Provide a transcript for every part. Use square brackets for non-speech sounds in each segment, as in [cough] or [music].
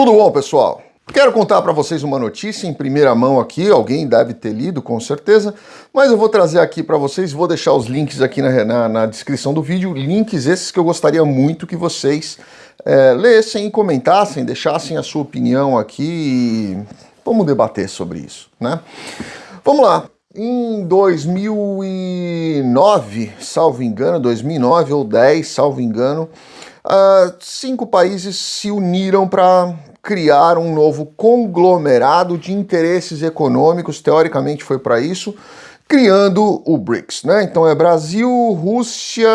Tudo bom, pessoal? Quero contar para vocês uma notícia em primeira mão aqui, alguém deve ter lido com certeza, mas eu vou trazer aqui para vocês, vou deixar os links aqui na, na, na, descrição do vídeo, links esses que eu gostaria muito que vocês é, lessem e comentassem, deixassem a sua opinião aqui e vamos debater sobre isso, né? Vamos lá, em 2009, salvo engano, 2009 ou 10, salvo engano, uh, cinco países se uniram para criar um novo conglomerado de interesses econômicos, teoricamente foi para isso, criando o BRICS, né? Então é Brasil, Rússia,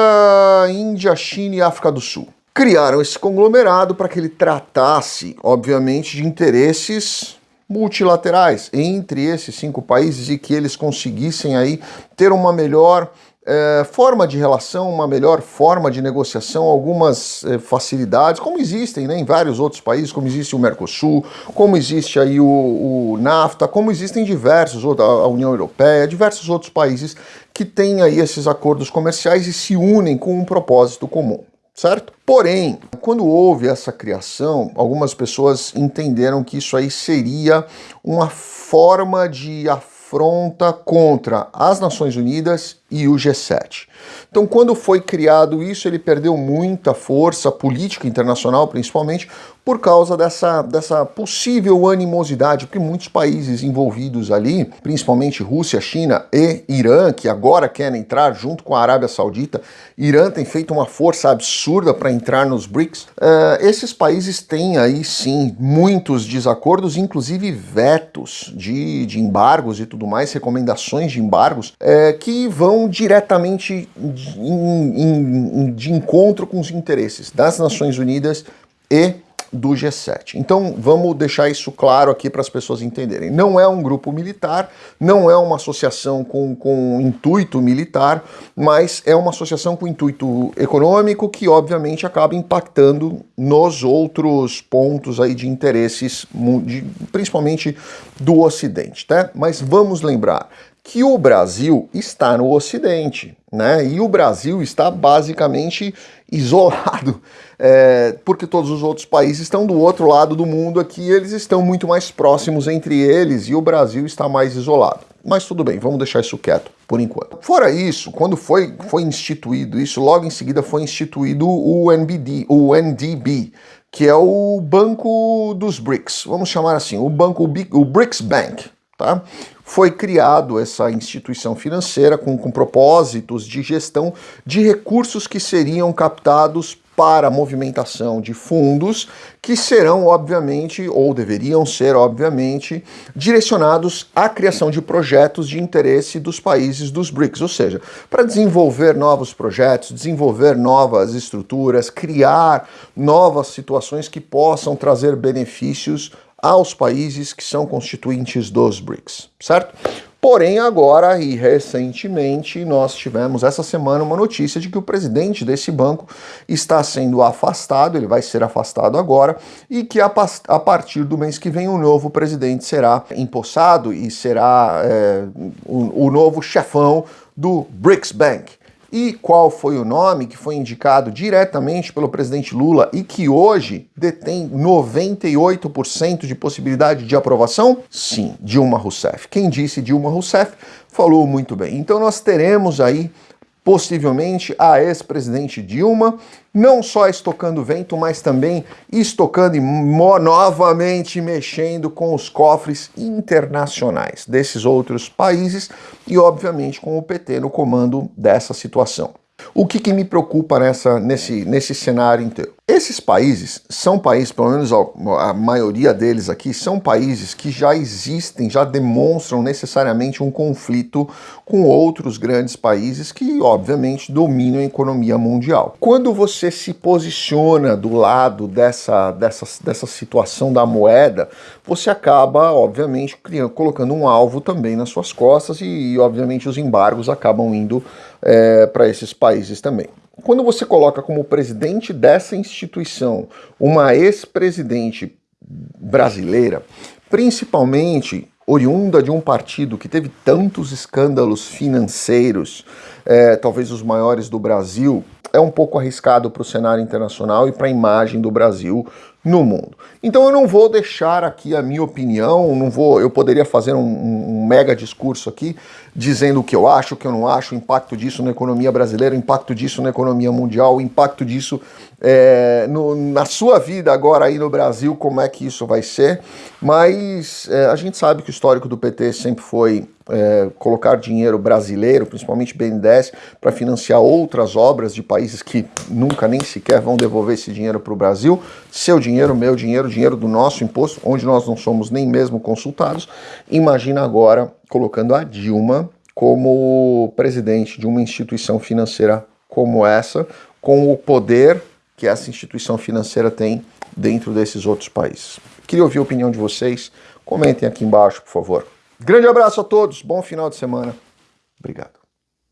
Índia, China e África do Sul. Criaram esse conglomerado para que ele tratasse, obviamente, de interesses multilaterais entre esses cinco países e que eles conseguissem aí ter uma melhor é, forma de relação, uma melhor forma de negociação, algumas é, facilidades, como existem né, em vários outros países, como existe o Mercosul, como existe aí o, o NAFTA, como existem diversos, a União Europeia, diversos outros países que têm aí esses acordos comerciais e se unem com um propósito comum certo? Porém, quando houve essa criação, algumas pessoas entenderam que isso aí seria uma forma de afronta contra as Nações Unidas e o G7. Então, quando foi criado isso, ele perdeu muita força política internacional, principalmente, por causa dessa, dessa possível animosidade, porque muitos países envolvidos ali, principalmente Rússia, China e Irã, que agora querem entrar junto com a Arábia Saudita, Irã tem feito uma força absurda para entrar nos BRICS, uh, esses países têm aí sim muitos desacordos, inclusive vetos de, de embargos e tudo mais, recomendações de embargos, uh, que vão diretamente de, de encontro com os interesses das Nações Unidas e do G7. Então vamos deixar isso claro aqui para as pessoas entenderem. Não é um grupo militar, não é uma associação com, com intuito militar, mas é uma associação com intuito econômico que obviamente acaba impactando nos outros pontos aí de interesses, de, principalmente do Ocidente. Tá? Mas vamos lembrar, que o Brasil está no Ocidente, né? E o Brasil está basicamente isolado, [laughs] é, porque todos os outros países estão do outro lado do mundo aqui, eles estão muito mais próximos entre eles e o Brasil está mais isolado. Mas tudo bem, vamos deixar isso quieto por enquanto. Fora isso, quando foi, foi instituído isso, logo em seguida foi instituído o NBD, o NDB, que é o Banco dos BRICS, vamos chamar assim, o banco, o BRICS Bank, tá? Foi criado essa instituição financeira com, com propósitos de gestão de recursos que seriam captados para movimentação de fundos que serão, obviamente, ou deveriam ser, obviamente, direcionados à criação de projetos de interesse dos países dos BRICS, ou seja, para desenvolver novos projetos, desenvolver novas estruturas, criar novas situações que possam trazer benefícios aos países que são constituintes dos BRICS, certo? Porém, agora e recentemente, nós tivemos essa semana uma notícia de que o presidente desse banco está sendo afastado, ele vai ser afastado agora, e que a, a partir do mês que vem o novo presidente será empossado e será é, o, o novo chefão do BRICS Bank. E qual foi o nome que foi indicado diretamente pelo presidente Lula e que hoje detém 98% de possibilidade de aprovação? Sim, Dilma Rousseff. Quem disse Dilma Rousseff falou muito bem. Então nós teremos aí possivelmente a ex-presidente Dilma, não só estocando vento, mas também estocando e novamente mexendo com os cofres internacionais desses outros países e, obviamente, com o PT no comando dessa situação. O que, que me preocupa nessa, nesse, nesse cenário inteiro? Esses países são países, pelo menos a, maioria deles aqui, são países que já existem, já demonstram necessariamente um conflito com outros grandes países que, obviamente, dominam a economia mundial. Quando você se posiciona do lado dessa, dessa, dessa situação da moeda, você acaba, obviamente, criando, colocando um alvo também nas suas costas e, e obviamente, os embargos acabam indo é, para esses países também. Quando você coloca como presidente dessa instituição uma ex-presidente brasileira, principalmente oriunda de um partido que teve tantos escândalos financeiros, é, talvez os maiores do Brasil, é um pouco arriscado para o cenário internacional e para a imagem do Brasil no mundo. Então eu não vou deixar aqui a minha opinião, não vou, eu poderia fazer um, um, mega discurso aqui dizendo o que eu acho, o que eu não acho, o impacto disso na economia brasileira, o impacto disso na economia mundial, o impacto disso é, no, na sua vida agora aí no Brasil, como é que isso vai ser. Mas é, a gente sabe que o histórico do PT sempre foi é, colocar dinheiro brasileiro, principalmente BNDES, para financiar outras obras de países que nunca nem sequer vão devolver esse dinheiro para o Brasil. Seu dinheiro, meu dinheiro, dinheiro do nosso imposto, onde nós não somos nem mesmo consultados. Imagina agora colocando a Dilma como presidente de uma instituição financeira como essa, com o poder que essa instituição financeira tem dentro desses outros países. Queria ouvir a opinião de vocês. Comentem aqui embaixo, por favor. Grande abraço a todos, bom final de semana. Obrigado.